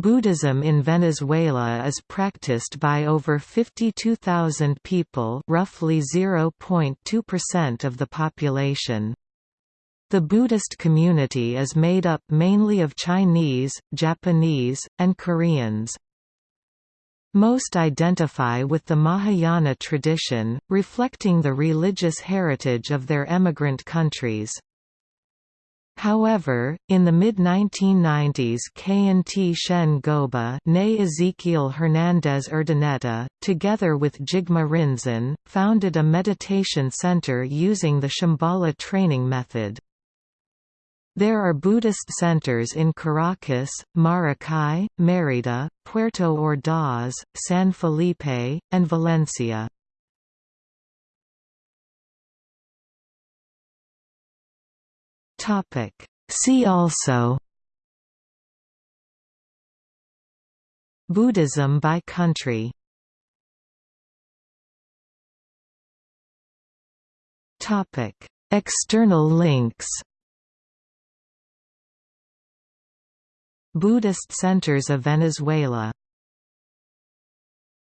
Buddhism in Venezuela is practiced by over 52,000 people roughly 0.2% of the population. The Buddhist community is made up mainly of Chinese, Japanese, and Koreans. Most identify with the Mahayana tradition, reflecting the religious heritage of their emigrant countries. However, in the mid-1990s K&T Shen Goba ne Ezequiel Hernandez Urdaneta, together with Jigme Rinzin, founded a meditation center using the Shambhala training method. There are Buddhist centers in Caracas, Maracay, Mérida, Puerto Ordaz, San Felipe, and Valencia. See also Buddhism by country External links Buddhist centers of Venezuela